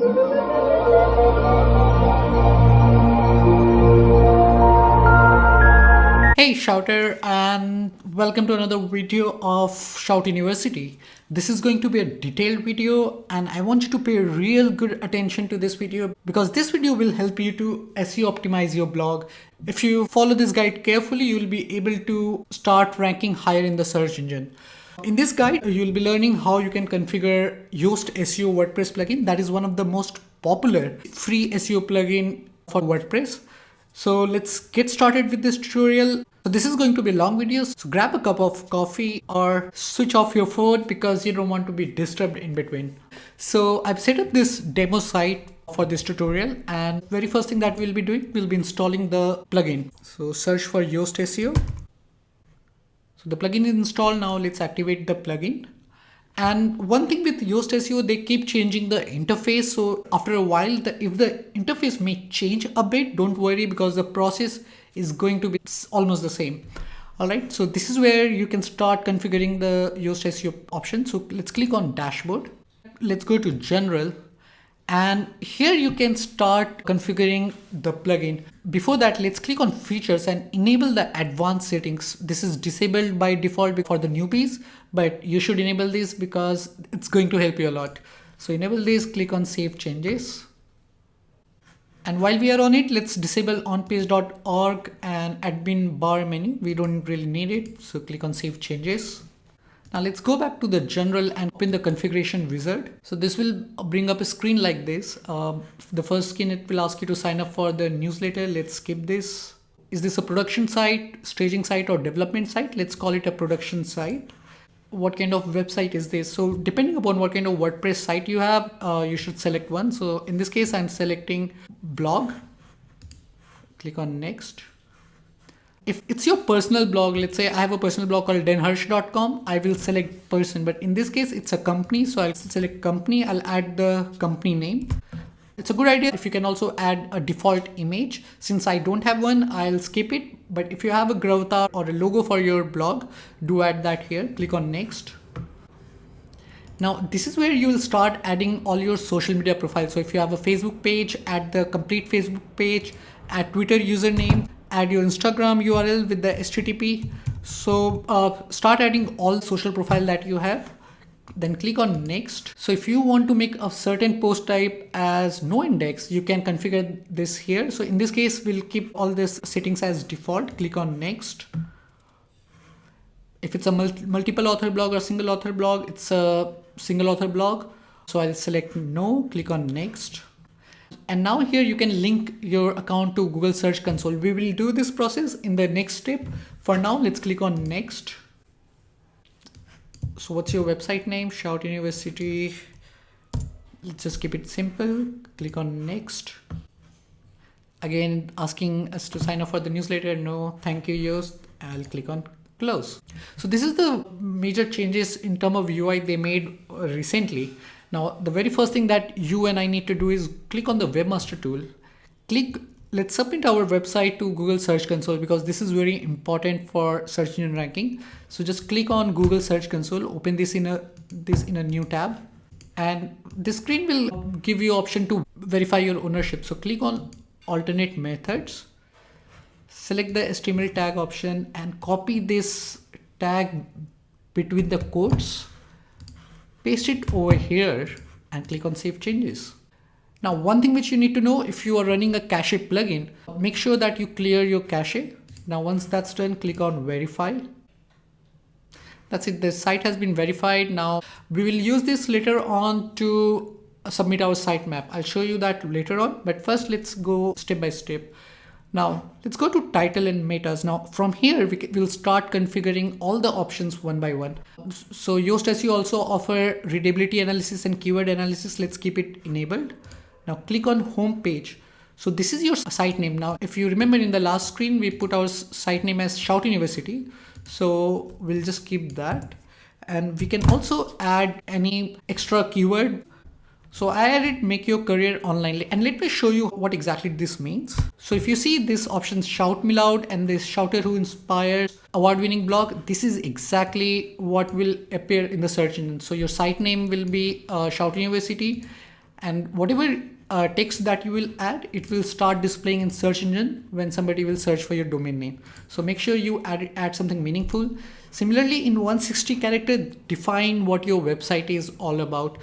Hey Shouter and welcome to another video of Shout University. This is going to be a detailed video and I want you to pay real good attention to this video because this video will help you to SEO optimize your blog. If you follow this guide carefully, you will be able to start ranking higher in the search engine. In this guide, you'll be learning how you can configure Yoast SEO WordPress plugin. That is one of the most popular free SEO plugin for WordPress. So let's get started with this tutorial. So this is going to be a long video, so grab a cup of coffee or switch off your phone because you don't want to be disturbed in between. So I've set up this demo site for this tutorial and very first thing that we'll be doing, we'll be installing the plugin. So search for Yoast SEO. So the plugin is installed now, let's activate the plugin. And one thing with Yoast SEO, they keep changing the interface. So after a while, the, if the interface may change a bit, don't worry because the process is going to be almost the same. All right, so this is where you can start configuring the Yoast SEO option. So let's click on dashboard. Let's go to general and here you can start configuring the plugin. Before that, let's click on features and enable the advanced settings. This is disabled by default for the newbies, but you should enable this because it's going to help you a lot. So enable this, click on save changes. And while we are on it, let's disable onpage.org and admin bar menu. We don't really need it. So click on save changes. Now let's go back to the general and open the configuration wizard. So this will bring up a screen like this. Uh, the first screen, it will ask you to sign up for the newsletter. Let's skip this. Is this a production site, staging site or development site? Let's call it a production site. What kind of website is this? So depending upon what kind of WordPress site you have, uh, you should select one. So in this case, I'm selecting blog. Click on next if it's your personal blog, let's say I have a personal blog called denharsh.com, I will select person, but in this case, it's a company. So I'll select company, I'll add the company name. It's a good idea if you can also add a default image. Since I don't have one, I'll skip it. But if you have a gravatar or a logo for your blog, do add that here. Click on next. Now, this is where you will start adding all your social media profiles. So if you have a Facebook page, add the complete Facebook page, add Twitter username, add your Instagram URL with the HTTP. So uh, start adding all social profile that you have then click on next. So if you want to make a certain post type as no index, you can configure this here. So in this case, we'll keep all this settings as default. Click on next. If it's a multi multiple author blog or single author blog, it's a single author blog. So I'll select no, click on next. And now here you can link your account to Google Search Console. We will do this process in the next step. For now, let's click on next. So what's your website name? Shout University. Let's just keep it simple. Click on next. Again, asking us to sign up for the newsletter. No, thank you, Yoast. I'll click on close. So this is the major changes in terms of UI they made recently. Now, the very first thing that you and I need to do is click on the webmaster tool, click, let's submit our website to Google Search Console because this is very important for search engine ranking. So just click on Google Search Console, open this in a, this in a new tab and this screen will give you option to verify your ownership. So click on alternate methods, select the HTML tag option and copy this tag between the quotes paste it over here and click on save changes. Now, one thing which you need to know if you are running a cache plugin, make sure that you clear your cache. Now, once that's done, click on verify. That's it. The site has been verified. Now we will use this later on to submit our sitemap. I'll show you that later on, but first let's go step by step. Now let's go to title and metas. Now from here we will start configuring all the options one by one. So Yoast SEO also offer readability analysis and keyword analysis. Let's keep it enabled. Now click on home page. So this is your site name. Now if you remember in the last screen we put our site name as Shout University. So we'll just keep that and we can also add any extra keyword so I added make your career online and let me show you what exactly this means. So if you see this option shout me loud and this shouter who inspires award winning blog, this is exactly what will appear in the search engine. So your site name will be uh, Shout University and whatever uh, text that you will add, it will start displaying in search engine when somebody will search for your domain name. So make sure you add, add something meaningful. Similarly, in 160 character, define what your website is all about.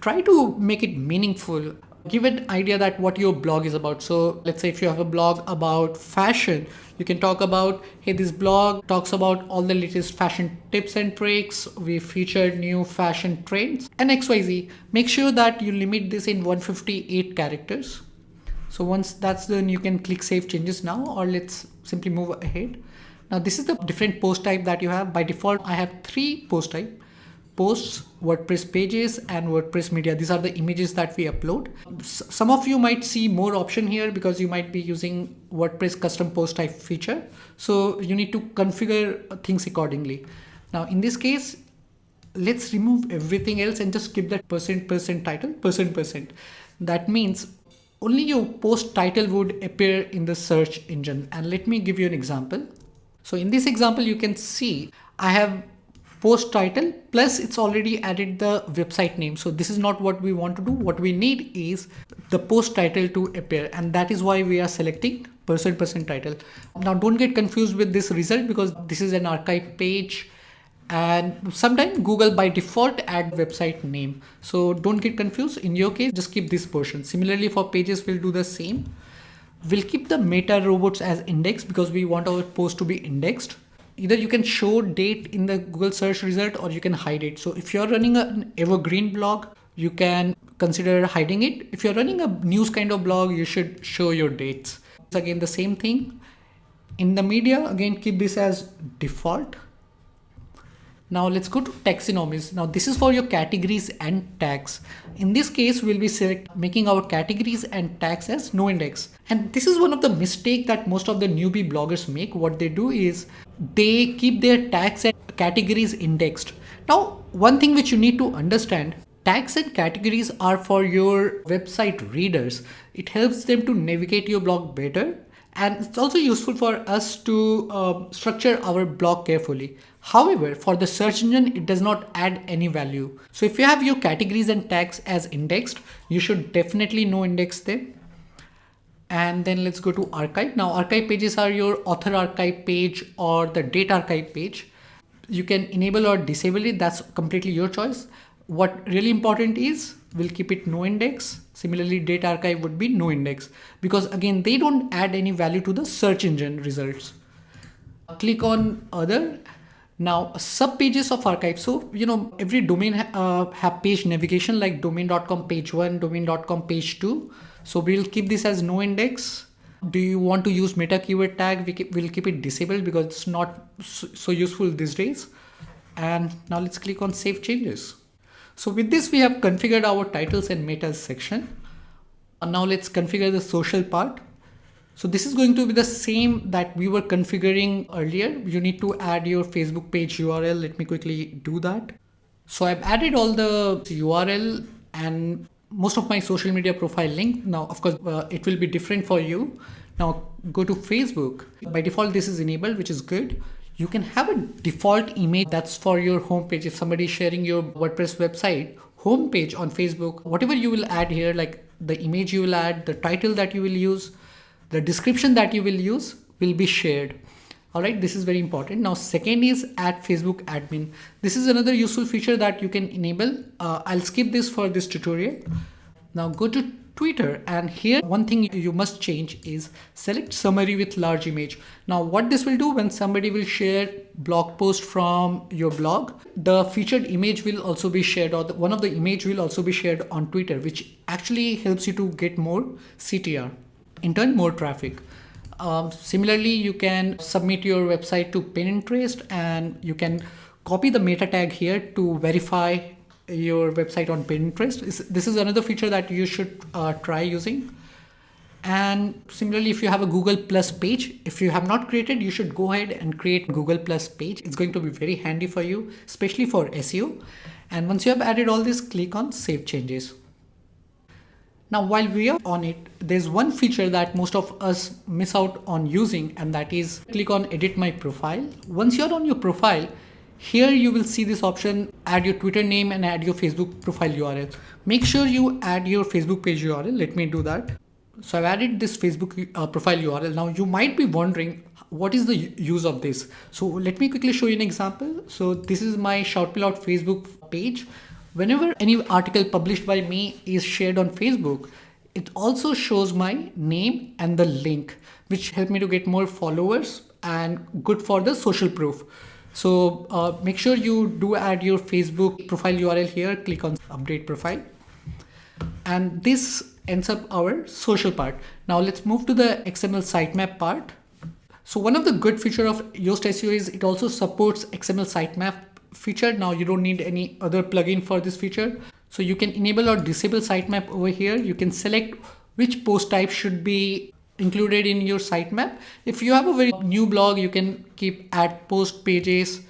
Try to make it meaningful give an idea that what your blog is about. So let's say if you have a blog about fashion, you can talk about, hey, this blog talks about all the latest fashion tips and tricks. We featured new fashion trends and XYZ. Make sure that you limit this in 158 characters. So once that's done, you can click save changes now, or let's simply move ahead. Now this is the different post type that you have. By default, I have three post type posts, WordPress pages and WordPress media. These are the images that we upload. some of you might see more option here because you might be using WordPress custom post type feature. So you need to configure things accordingly. Now in this case, let's remove everything else and just keep that percent percent title percent percent. That means only your post title would appear in the search engine. And let me give you an example. So in this example, you can see I have post title plus it's already added the website name. So this is not what we want to do. What we need is the post title to appear and that is why we are selecting percent percent title. Now don't get confused with this result because this is an archive page and sometimes Google by default add website name. So don't get confused. In your case, just keep this portion. Similarly for pages, we'll do the same. We'll keep the meta robots as index because we want our post to be indexed either you can show date in the Google search result or you can hide it. So if you're running an evergreen blog, you can consider hiding it. If you're running a news kind of blog, you should show your dates. It's again the same thing. In the media, again, keep this as default. Now let's go to taxonomies. Now this is for your categories and tags. In this case, we'll be select making our categories and tags as no index. And this is one of the mistake that most of the newbie bloggers make. What they do is they keep their tags and categories indexed. Now, one thing which you need to understand Tags and categories are for your website readers. It helps them to navigate your blog better and it's also useful for us to uh, structure our blog carefully. However, for the search engine, it does not add any value. So if you have your categories and tags as indexed, you should definitely no index them. And then let's go to archive. Now archive pages are your author archive page or the date archive page. You can enable or disable it. That's completely your choice. What really important is we'll keep it no index. Similarly, date archive would be no index because again, they don't add any value to the search engine results. Click on other. Now sub pages of archive. So, you know, every domain uh, have page navigation like domain.com page one, domain.com page two. So we'll keep this as no index. Do you want to use meta keyword tag? We keep, we'll keep it disabled because it's not so useful these days. And now let's click on save changes. So with this, we have configured our titles and metas section. And now let's configure the social part. So this is going to be the same that we were configuring earlier. You need to add your Facebook page URL. Let me quickly do that. So I've added all the URL and most of my social media profile link. Now, of course, uh, it will be different for you. Now go to Facebook. By default, this is enabled, which is good you can have a default image that's for your homepage. If somebody is sharing your WordPress website homepage on Facebook, whatever you will add here, like the image you will add, the title that you will use, the description that you will use will be shared. All right, this is very important. Now, second is add Facebook admin. This is another useful feature that you can enable. Uh, I'll skip this for this tutorial. Now go to Twitter and here one thing you must change is select summary with large image. Now what this will do when somebody will share blog post from your blog, the featured image will also be shared or the, one of the image will also be shared on Twitter which actually helps you to get more CTR, in turn more traffic. Um, similarly, you can submit your website to Pinterest and you can copy the meta tag here to verify your website on Pinterest. This is another feature that you should uh, try using. And similarly, if you have a Google Plus page, if you have not created, you should go ahead and create Google Plus page. It's going to be very handy for you, especially for SEO. And once you have added all this, click on Save Changes. Now, while we are on it, there's one feature that most of us miss out on using, and that is click on Edit My Profile. Once you're on your profile, here you will see this option add your Twitter name and add your Facebook profile URL. Make sure you add your Facebook page URL. Let me do that. So I've added this Facebook uh, profile URL. Now you might be wondering what is the use of this? So let me quickly show you an example. So this is my Shout Facebook page. Whenever any article published by me is shared on Facebook, it also shows my name and the link, which help me to get more followers and good for the social proof. So uh, make sure you do add your Facebook profile URL here, click on update profile. And this ends up our social part. Now let's move to the XML sitemap part. So one of the good feature of Yoast SEO is it also supports XML sitemap feature. Now you don't need any other plugin for this feature. So you can enable or disable sitemap over here. You can select which post type should be included in your sitemap. If you have a very new blog, you can keep add post pages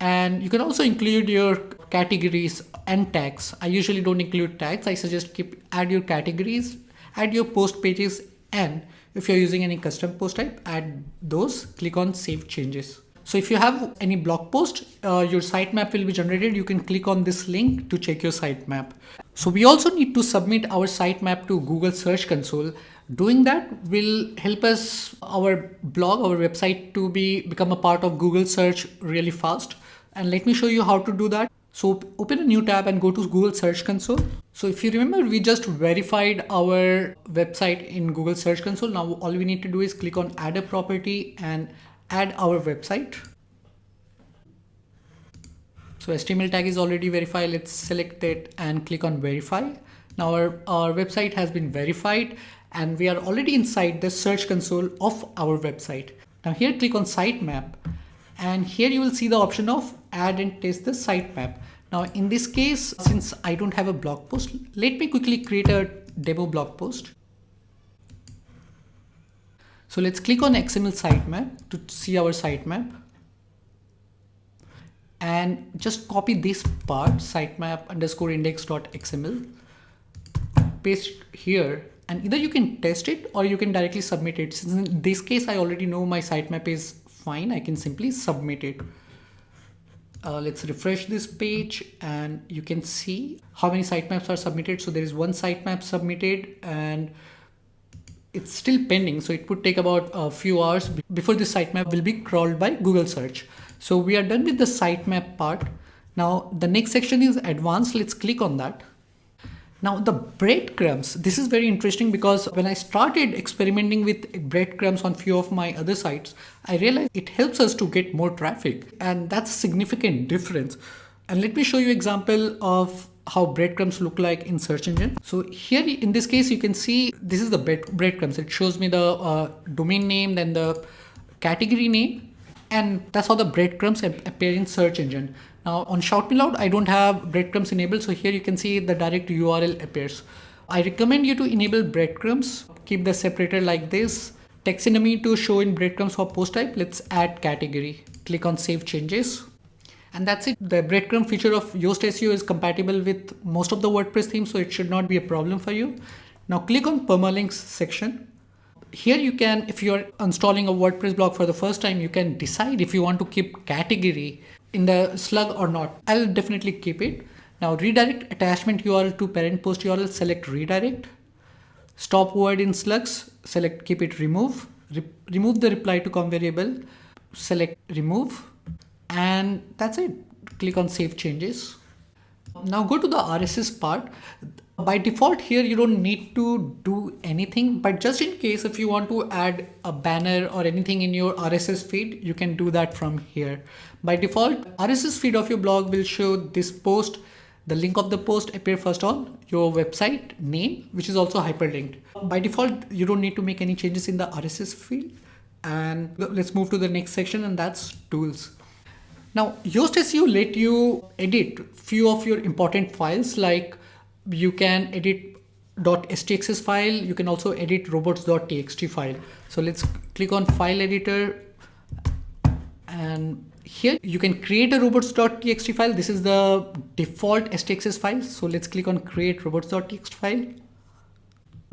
and you can also include your categories and tags. I usually don't include tags. I suggest keep add your categories, add your post pages and if you're using any custom post type, add those, click on save changes. So if you have any blog post, uh, your sitemap will be generated. You can click on this link to check your sitemap. So we also need to submit our sitemap to Google Search Console. Doing that will help us, our blog, our website to be become a part of Google search really fast. And let me show you how to do that. So open a new tab and go to Google Search Console. So if you remember, we just verified our website in Google Search Console. Now all we need to do is click on add a property and add our website. So HTML tag is already verified. Let's select it and click on verify. Now our, our website has been verified and we are already inside the search console of our website. Now here click on sitemap and here you will see the option of add and test the sitemap. Now in this case, since I don't have a blog post, let me quickly create a demo blog post. So let's click on XML sitemap to see our sitemap and just copy this part sitemap underscore index.xml paste here and either you can test it or you can directly submit it. Since in this case, I already know my sitemap is fine. I can simply submit it. Uh, let's refresh this page and you can see how many sitemaps are submitted. So there is one sitemap submitted and it's still pending. So it would take about a few hours before the sitemap will be crawled by Google search. So we are done with the sitemap part. Now the next section is advanced. Let's click on that. Now the breadcrumbs, this is very interesting because when I started experimenting with breadcrumbs on few of my other sites, I realized it helps us to get more traffic and that's a significant difference. And let me show you example of how breadcrumbs look like in search engine. So here in this case, you can see this is the breadcrumbs. It shows me the uh, domain name, then the category name, and that's how the breadcrumbs appear in search engine. Now on Shout Me Loud, I don't have breadcrumbs enabled. So here you can see the direct URL appears. I recommend you to enable breadcrumbs, keep the separator like this. Taxonomy to show in breadcrumbs for post type. Let's add category. Click on save changes. And that's it. The breadcrumb feature of Yoast SEO is compatible with most of the WordPress themes, so it should not be a problem for you. Now click on permalinks section. Here you can, if you're installing a WordPress blog for the first time, you can decide if you want to keep category in the slug or not. I'll definitely keep it. Now redirect attachment URL to parent post URL, select redirect. Stop word in slugs, select keep it remove. Re remove the reply to com variable, select remove. And that's it. Click on save changes. Now go to the RSS part. By default here, you don't need to do anything, but just in case if you want to add a banner or anything in your RSS feed, you can do that from here. By default, RSS feed of your blog will show this post. The link of the post appear first on your website name, which is also hyperlinked. By default, you don't need to make any changes in the RSS feed. And let's move to the next section and that's tools. Now, Yoast SEO let you edit few of your important files like you can edit .htaccess file. You can also edit robots.txt file. So let's click on file editor and here you can create a robots.txt file. This is the default htaccess file. So let's click on create robots.txt file.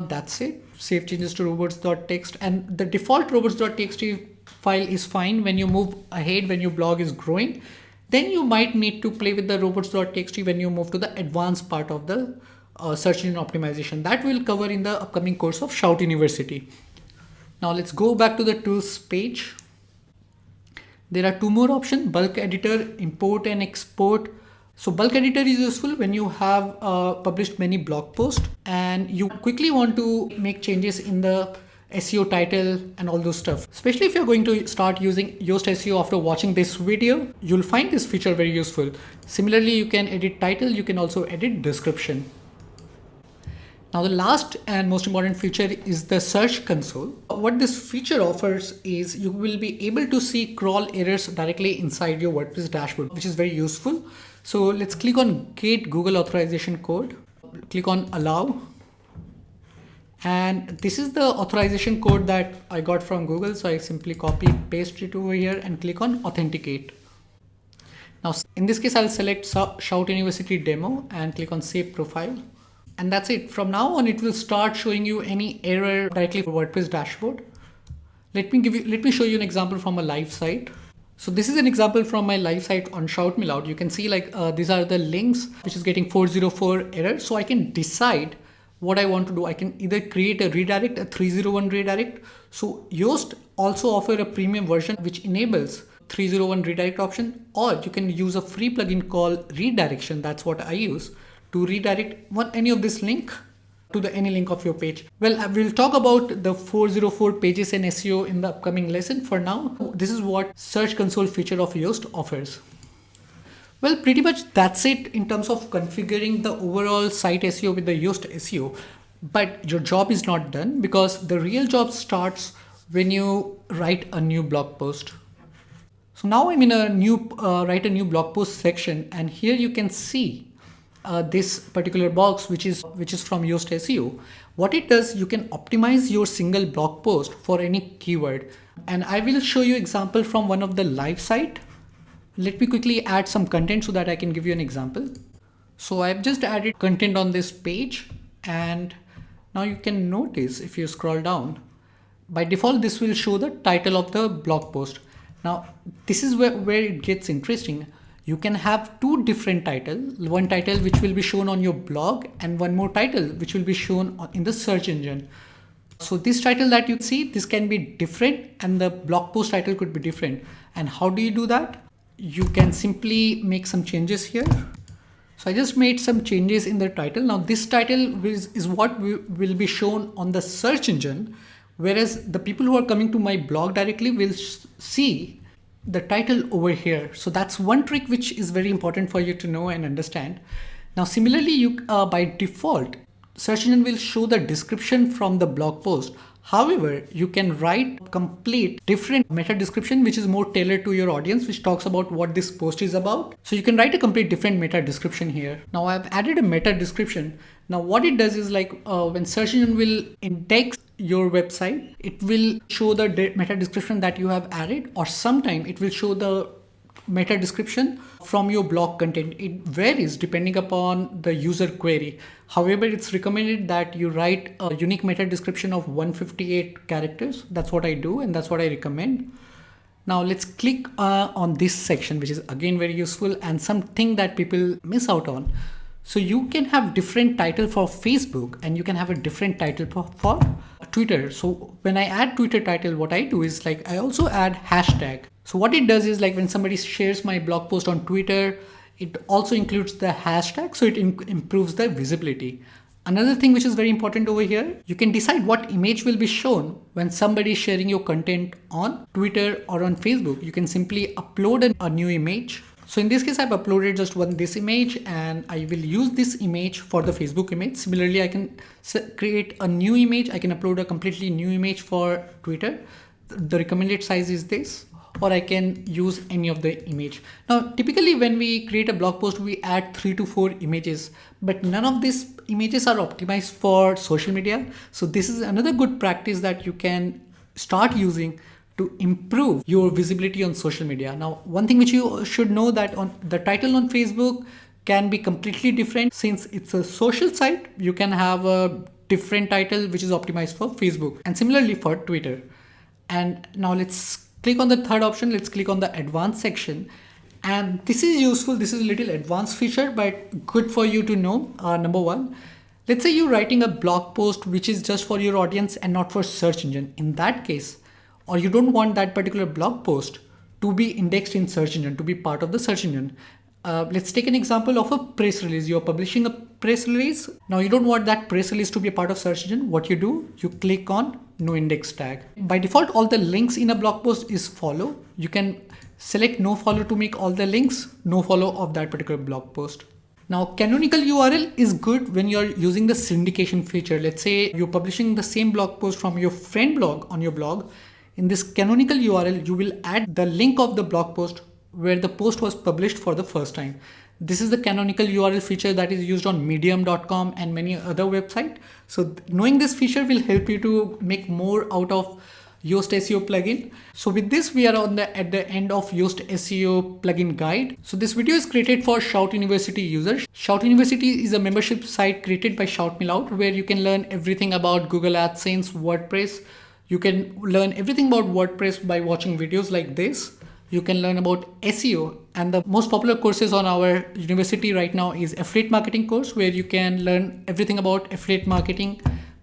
That's it. Save changes to robots.txt and the default robots.txt file is fine when you move ahead when your blog is growing then you might need to play with the robots.txt when you move to the advanced part of the uh, search engine optimization that we'll cover in the upcoming course of Shout University. Now let's go back to the tools page. There are two more options, bulk editor, import and export. So bulk editor is useful when you have uh, published many blog posts and you quickly want to make changes in the SEO title and all those stuff. Especially if you're going to start using Yoast SEO after watching this video, you'll find this feature very useful. Similarly, you can edit title, you can also edit description. Now the last and most important feature is the search console. What this feature offers is you will be able to see crawl errors directly inside your WordPress dashboard, which is very useful. So let's click on get Google authorization code, click on allow. And this is the authorization code that I got from Google. So I simply copy, paste it over here and click on authenticate. Now in this case, I'll select Shout University demo and click on save profile and that's it. From now on, it will start showing you any error directly for WordPress dashboard. Let me give you, let me show you an example from a live site. So this is an example from my live site on Shout Me Loud. You can see like uh, these are the links which is getting 404 error. So I can decide what I want to do. I can either create a redirect, a 301 redirect. So Yoast also offer a premium version which enables 301 redirect option or you can use a free plugin called redirection. That's what I use to redirect one any of this link to the any link of your page. Well, we'll talk about the 404 pages and SEO in the upcoming lesson. For now, this is what Search Console feature of Yoast offers. Well, pretty much that's it in terms of configuring the overall site SEO with the Yoast SEO. But your job is not done because the real job starts when you write a new blog post. So now I'm in a new uh, write a new blog post section and here you can see uh, this particular box which is which is from Yoast SEO. What it does, you can optimize your single blog post for any keyword. And I will show you example from one of the live site. Let me quickly add some content so that I can give you an example. So I've just added content on this page and now you can notice if you scroll down, by default, this will show the title of the blog post. Now, this is where, where it gets interesting you can have two different titles one title which will be shown on your blog and one more title which will be shown in the search engine so this title that you see this can be different and the blog post title could be different and how do you do that you can simply make some changes here so I just made some changes in the title now this title is, is what will be shown on the search engine whereas the people who are coming to my blog directly will see the title over here. So that's one trick which is very important for you to know and understand. Now, similarly, you uh, by default, search engine will show the description from the blog post. However, you can write complete different meta description which is more tailored to your audience which talks about what this post is about. So you can write a complete different meta description here. Now I've added a meta description. Now what it does is like uh, when search engine will index your website, it will show the meta description that you have added or sometime it will show the meta description from your blog content. It varies depending upon the user query. However, it's recommended that you write a unique meta description of 158 characters. That's what I do and that's what I recommend. Now let's click uh, on this section, which is again very useful and something that people miss out on. So you can have different title for Facebook and you can have a different title for, for Twitter. So when I add Twitter title, what I do is like I also add hashtag. So what it does is like when somebody shares my blog post on Twitter, it also includes the hashtag so it improves the visibility. Another thing which is very important over here, you can decide what image will be shown when somebody is sharing your content on Twitter or on Facebook. You can simply upload a, new image so in this case, I've uploaded just one this image and I will use this image for the Facebook image. Similarly, I can create a new image. I can upload a completely new image for Twitter. The recommended size is this or I can use any of the image. Now, typically when we create a blog post, we add three to four images, but none of these images are optimized for social media. So this is another good practice that you can start using to improve your visibility on social media. Now, one thing which you should know that on the title on Facebook can be completely different since it's a social site. You can have a different title which is optimized for Facebook and similarly for Twitter. And now let's click on the third option. Let's click on the advanced section. And this is useful. This is a little advanced feature, but good for you to know. Uh, number one, let's say you're writing a blog post which is just for your audience and not for search engine. In that case, or you don't want that particular blog post to be indexed in search engine, to be part of the search engine. Uh, let's take an example of a press release. You're publishing a press release. Now you don't want that press release to be a part of search engine. What you do, you click on no index tag. By default, all the links in a blog post is follow. You can select no follow to make all the links no follow of that particular blog post. Now canonical URL is good when you're using the syndication feature. Let's say you're publishing the same blog post from your friend blog on your blog. In this canonical URL, you will add the link of the blog post where the post was published for the first time. This is the canonical URL feature that is used on medium.com and many other websites. So knowing this feature will help you to make more out of Yoast SEO plugin. So with this, we are on the at the end of Yoast SEO plugin guide. So this video is created for Shout University users. Shout University is a membership site created by Shout Me Loud where you can learn everything about Google AdSense, WordPress. You can learn everything about WordPress by watching videos like this you can learn about SEO and the most popular courses on our university right now is affiliate marketing course where you can learn everything about affiliate marketing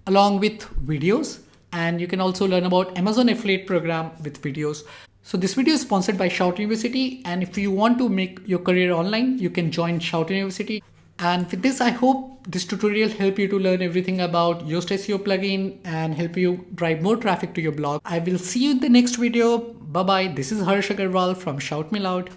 along with videos and you can also learn about Amazon affiliate program with videos. So this video is sponsored by Shout University and if you want to make your career online you can join Shout University. And with this, I hope this tutorial help you to learn everything about Yoast SEO plugin and help you drive more traffic to your blog. I will see you in the next video. Bye bye. This is Harsh Agrawal from Shout Me Loud.